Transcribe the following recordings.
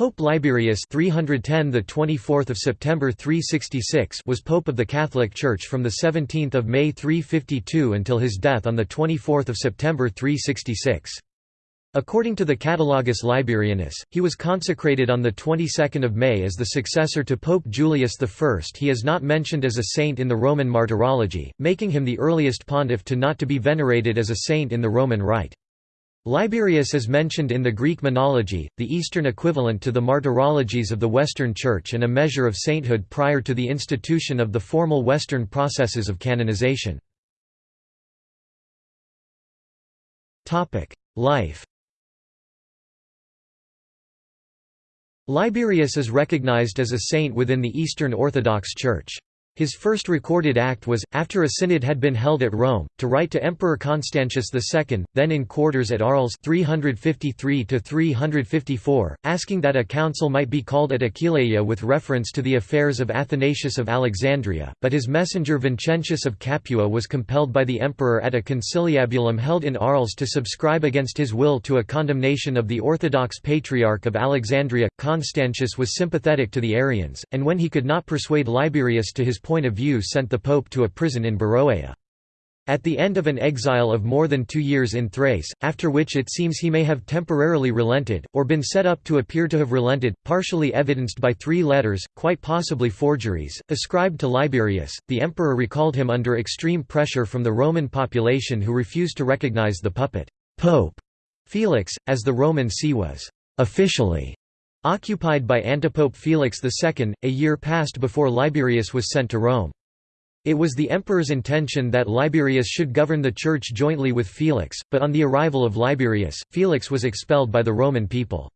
Pope Liberius 310 the 24th of September 366 was pope of the Catholic Church from the 17th of May 352 until his death on the 24th of September 366. According to the Catalogus Liberianus, he was consecrated on the 22nd of May as the successor to Pope Julius I. He is not mentioned as a saint in the Roman Martyrology, making him the earliest pontiff to not to be venerated as a saint in the Roman Rite. Liberius is mentioned in the Greek Menology, the Eastern equivalent to the Martyrologies of the Western Church and a measure of sainthood prior to the institution of the formal Western processes of canonization. Life Liberius is recognized as a saint within the Eastern Orthodox Church. His first recorded act was, after a synod had been held at Rome, to write to Emperor Constantius II, then in quarters at Arles 353–354, asking that a council might be called at Aquileia with reference to the affairs of Athanasius of Alexandria, but his messenger Vincentius of Capua was compelled by the emperor at a conciliabulum held in Arles to subscribe against his will to a condemnation of the Orthodox Patriarch of Alexandria. Constantius was sympathetic to the Arians, and when he could not persuade Liberius to his point of view sent the pope to a prison in Beroea. At the end of an exile of more than two years in Thrace, after which it seems he may have temporarily relented, or been set up to appear to have relented, partially evidenced by three letters, quite possibly forgeries, ascribed to Liberius, the emperor recalled him under extreme pressure from the Roman population who refused to recognize the puppet Pope Felix, as the Roman see was officially Occupied by antipope Felix II, a year passed before Liberius was sent to Rome. It was the emperor's intention that Liberius should govern the church jointly with Felix, but on the arrival of Liberius, Felix was expelled by the Roman people.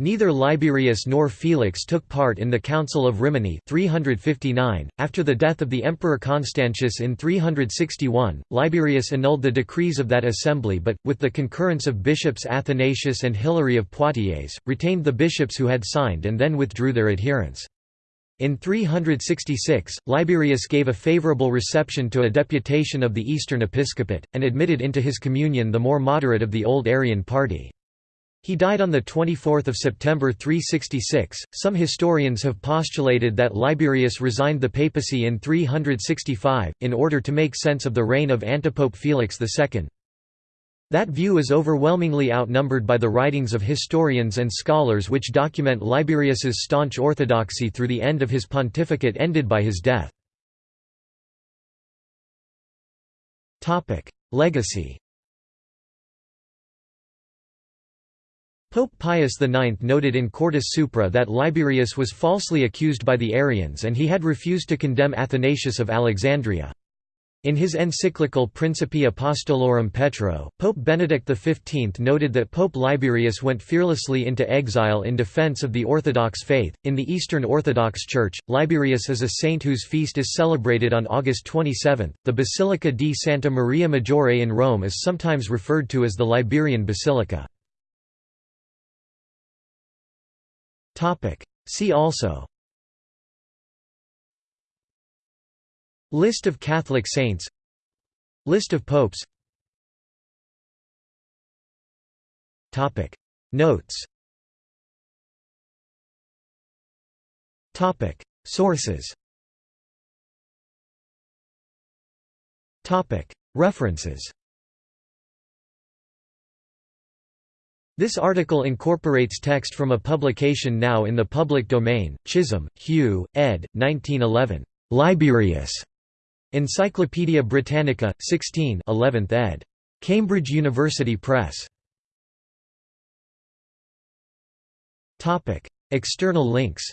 Neither Liberius nor Felix took part in the Council of Rimini 359. .After the death of the Emperor Constantius in 361, Liberius annulled the decrees of that assembly but, with the concurrence of bishops Athanasius and Hilary of Poitiers, retained the bishops who had signed and then withdrew their adherents. In 366, Liberius gave a favourable reception to a deputation of the Eastern Episcopate, and admitted into his communion the more moderate of the old Arian party. He died on 24 September 366. Some historians have postulated that Liberius resigned the papacy in 365, in order to make sense of the reign of antipope Felix II. That view is overwhelmingly outnumbered by the writings of historians and scholars which document Liberius's staunch orthodoxy through the end of his pontificate ended by his death. Legacy Pope Pius IX noted in Quartus Supra that Liberius was falsely accused by the Arians and he had refused to condemn Athanasius of Alexandria. In his encyclical Principi Apostolorum Petro, Pope Benedict XV noted that Pope Liberius went fearlessly into exile in defense of the Orthodox faith. In the Eastern Orthodox Church, Liberius is a saint whose feast is celebrated on August 27. The Basilica di Santa Maria Maggiore in Rome is sometimes referred to as the Liberian Basilica. See also. List of Catholic saints. List of popes. Notes. Sources. References This article incorporates text from a publication now in the public domain, Chisholm, Hugh, ed. 1911. Liberius. Encyclopædia Britannica, 16 11th ed. Cambridge University Press. External links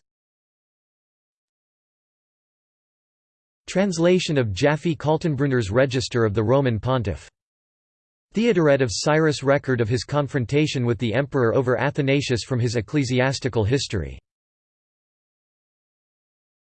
Translation of Jaffe Kaltenbrunner's Register of the Roman Pontiff Theodoret of Cyrus record of his confrontation with the emperor over Athanasius from his ecclesiastical history